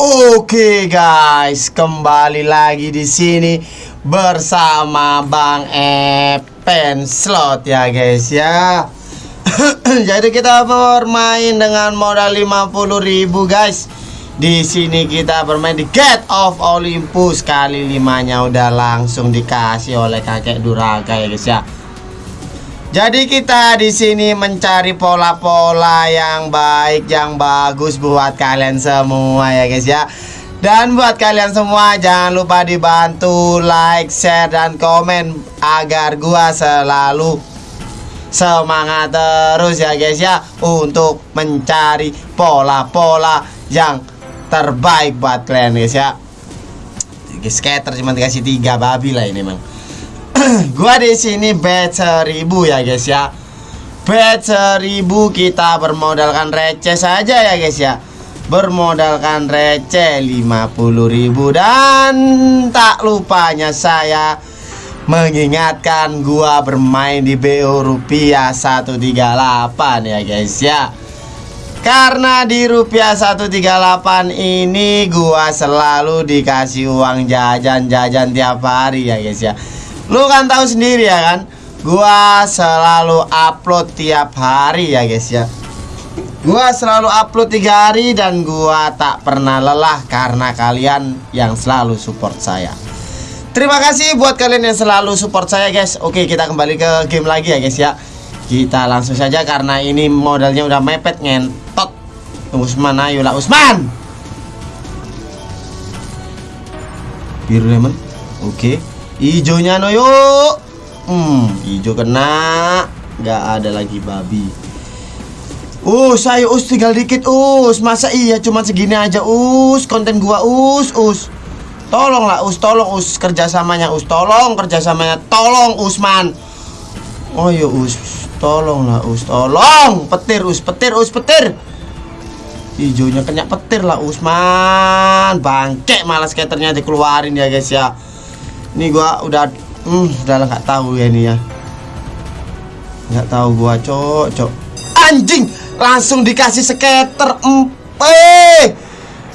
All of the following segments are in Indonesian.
Oke guys, kembali lagi di sini bersama Bang Epen Slot ya guys ya. Jadi kita bermain dengan modal 50.000 guys. Di sini kita bermain di Gate of Olympus kali limanya udah langsung dikasih oleh kakek Duraka ya guys ya. Jadi kita di sini mencari pola-pola yang baik, yang bagus buat kalian semua ya guys ya. Dan buat kalian semua jangan lupa dibantu like, share dan komen agar gua selalu semangat terus ya guys ya untuk mencari pola-pola yang terbaik buat kalian guys ya. Skater cuma dikasih tiga babi lah ini emang. gua di sini bet seribu ya guys ya. Bet seribu kita bermodalkan receh saja ya guys ya. Bermodalkan receh 50.000 dan tak lupanya saya mengingatkan gua bermain di BO rupiah 138 ya guys ya. Karena di rupiah 138 ini gua selalu dikasih uang jajan-jajan tiap hari ya guys ya Lu kan tahu sendiri ya kan? Gua selalu upload tiap hari ya guys ya. Gua selalu upload tiga hari dan gua tak pernah lelah karena kalian yang selalu support saya. Terima kasih buat kalian yang selalu support saya guys. Oke kita kembali ke game lagi ya guys ya. Kita langsung saja karena ini modalnya udah mepet ngentot. Usman ayo lah Usman! Biru lemon. Oke Ijonya no yuk. Hmm hijau kena. Gak ada lagi babi. Us ayo us tinggal dikit us. Masa iya cuma segini aja us? Konten gua us us. Tolonglah us tolong us. Kerjasamanya us. Tolong kerjasamanya. Tolong Usman Oh iya us Tolonglah us. Tolong. Petir us petir us petir. Hijaunya kena petir lah Usman Bangke malah skaternya dikeluarin ya guys ya ini gua udah hmm udah nggak tahu ya ini ya. Nggak tahu gua cok cok. Anjing langsung dikasih skater empe.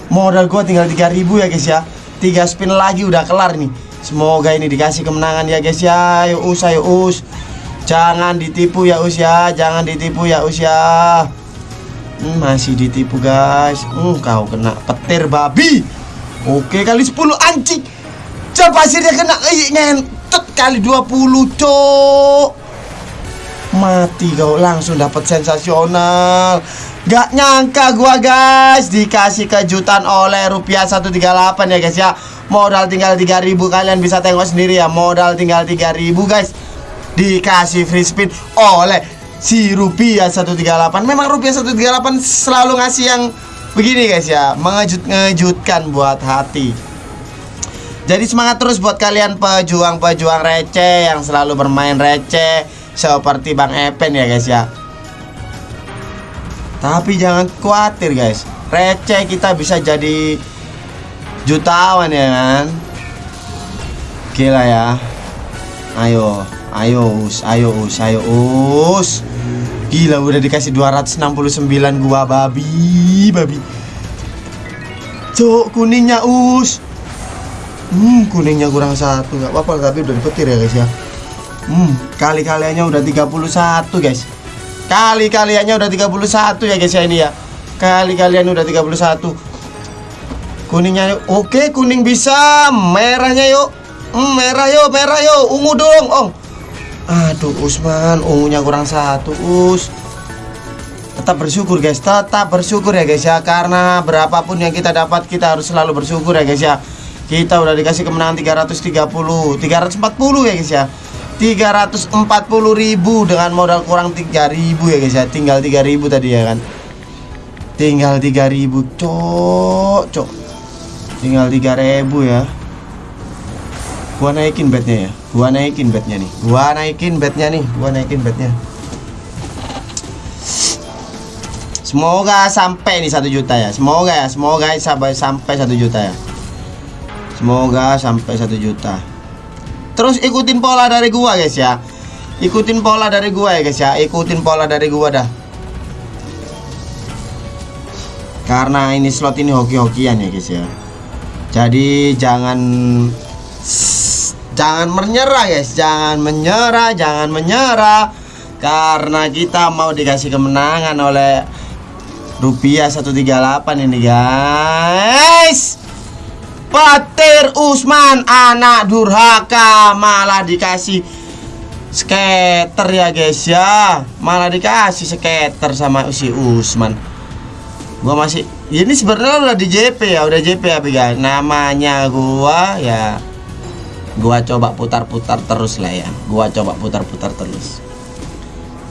Modal gua tinggal 3000 ya guys ya. Tiga spin lagi udah kelar nih. Semoga ini dikasih kemenangan ya guys ya. Ayo us ayo us. Jangan ditipu ya us ya. Jangan ditipu ya us ya. Hmm, masih ditipu guys. Hmm, kau kena petir babi. Oke kali 10 anjing Jam pasirnya kena ngentot kali 20 cok. Mati kau langsung dapat sensasional. Gak nyangka gua guys Dikasih kejutan oleh rupiah 138 ya guys ya. Modal tinggal 3000 kalian bisa tengok sendiri ya Modal tinggal 3000 guys. Dikasih free spin oleh si rupiah 138 Memang rupiah 138 selalu ngasih yang begini guys ya. Mengejut-ngejutkan buat hati jadi semangat terus buat kalian pejuang-pejuang receh yang selalu bermain receh seperti Bang Epen ya guys ya. Tapi jangan khawatir guys, receh kita bisa jadi jutawan ya kan. Gila ya. Ayo, ayo us, ayo us, ayo us. Gila udah dikasih 269 gua babi, babi. Cok kuningnya us. Hmm, kuningnya kurang satu nggak apa-apa tapi udah dipetir ya guys ya. Hmm, kali kaliannya udah 31 guys. Kali kaliannya udah 31 ya guys ya ini ya. Kali kalian udah 31. Kuningnya oke kuning bisa, merahnya yuk. Hmm, merah yuk, merah yuk, ungu dong, Om. Aduh, Usman, ungunya kurang satu, Us. Tetap bersyukur guys, tetap bersyukur ya guys ya Karena berapapun yang kita dapat kita harus selalu bersyukur ya guys ya kita udah dikasih kemenangan 330 340 ya guys ya. 340 ribu dengan modal kurang 3000 ya guys ya. Tinggal 3000 tadi ya kan. Tinggal 3000 cok cok. Tinggal 3000 ya. Gua naikin bednya ya. Gua naikin bednya nih. Gua naikin bednya nih. Gua naikin bednya semoga sampai nih satu juta ya. Semoga ya. Semoga sampai sampai satu juta ya Semoga sampai satu juta. Terus ikutin pola dari gua guys ya. Ikutin pola dari gua ya guys ya. Ikutin pola dari gua dah. Karena ini slot ini hoki-hokian ya guys ya. Jadi jangan jangan menyerah guys. Jangan menyerah jangan menyerah. Karena kita mau dikasih kemenangan oleh rupiah 138 ini guys petir Usman anak durhaka. Malah dikasih skater ya guys ya. Malah dikasih skater sama si Usman. Gua masih ini sebenarnya udah di JP ya udah JP ya guys namanya gua ya gua coba putar-putar terus lah ya. Gua coba putar-putar terus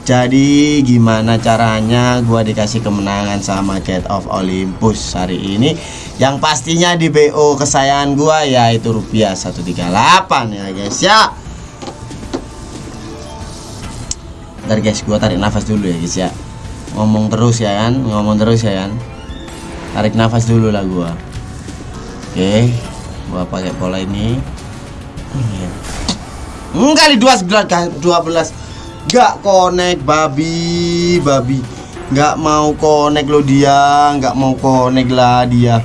jadi gimana caranya gua dikasih kemenangan sama Cat of Olympus hari ini? Yang pastinya di BO kesayangan gua yaitu rupiah 138 ya guys ya. Ntar guys gua tarik nafas dulu ya guys ya. Ngomong terus ya kan ngomong terus ya kan. Tarik nafas dulu lah gua. Oke gua pakai pola ini. Hmm, kali dua dua belas Gak konek babi babi. Gak mau konek lo dia Gak mau konek lah dia.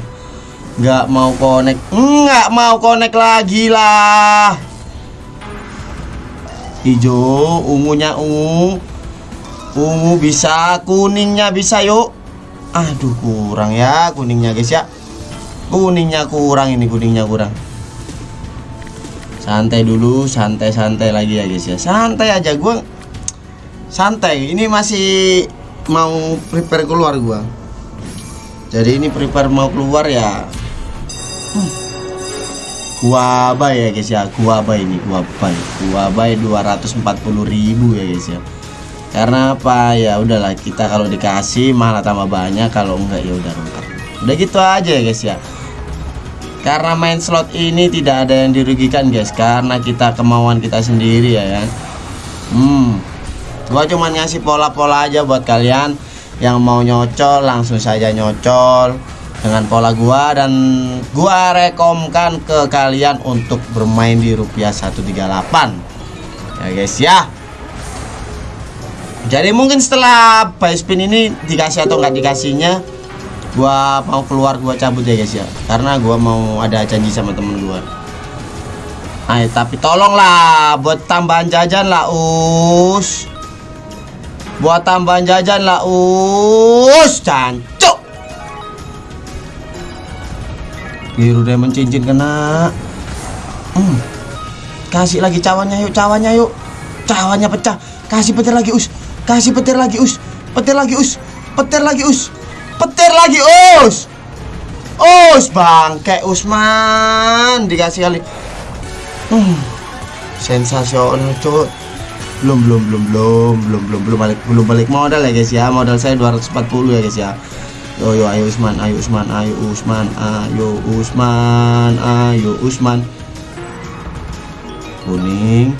Gak mau konek Gak mau konek lagi lah. Hijau Ungunya ungu. Ungu bisa Kuningnya bisa yuk. Aduh kurang ya kuningnya guys ya. Kuningnya kurang ini kuningnya kurang. Santai dulu santai-santai lagi ya guys ya. Santai aja gue santai ini masih mau prepare keluar gua. Jadi ini prepare mau keluar ya gua bay ya guys ya. Gua bay ini gua bay gua bay 240.000 ya guys ya. Karena apa? Ya udahlah kita kalau dikasih malah tambah banyak kalau enggak ya udah udah gitu aja ya guys ya. Karena main slot ini tidak ada yang dirugikan guys. Karena kita kemauan kita sendiri ya kan hmm gua cuma ngasih pola-pola aja buat kalian yang mau nyocol langsung saja nyocol dengan pola gua dan gua rekomkan ke kalian untuk bermain di rupiah 138 ya guys ya. Jadi mungkin setelah buy spin ini dikasih atau nggak dikasihnya gua mau keluar gua cabut ya guys ya. Karena gua mau ada janji sama temen gua. Ayo tapi tolonglah buat tambahan jajan lah us buat tambahan jajan lah us cancuk. Biru diamond cincin kena. Hmm. kasih lagi cawannya yuk cawannya yuk. Cawannya pecah. Kasih petir lagi us. Kasih petir lagi us. Petir lagi us. Petir lagi us. Petir lagi us. Us bangke Usman. Dikasih kali. Hmm, sensasional cuy belum belum belum belum belum belum belum balik belum balik modal ya guys ya. Modal saya 240 ya guys ya. Yo yo ayo Usman ayo Usman ayo Usman ayo Usman ayo Usman. Kuning.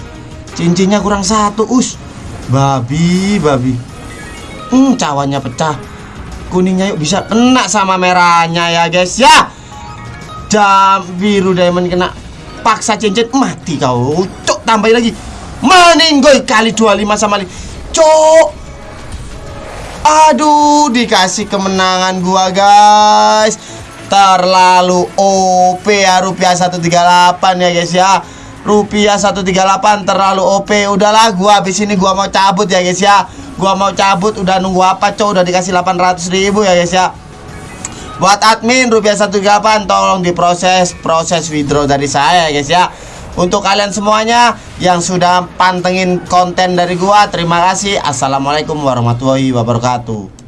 Cincinnya kurang satu us. Babi babi. Hmm cawannya pecah. Kuningnya yuk bisa kena sama merahnya ya guys ya. Jam biru diamond kena. Paksa cincin mati kau. Cok tambahin lagi meninggoy kali 25 sama li. Cok aduh dikasih kemenangan gua guys. Terlalu OP ya rupiah 138 ya guys ya. Rupiah 138 terlalu OP udahlah gua habis ini gua mau cabut ya guys ya. Gua mau cabut udah nunggu apa cowok udah dikasih 800 ribu ya guys ya. Buat admin rupiah 138 tolong diproses proses withdraw dari saya ya guys ya untuk kalian semuanya yang sudah pantengin konten dari gua terima kasih. Assalamualaikum warahmatullahi wabarakatuh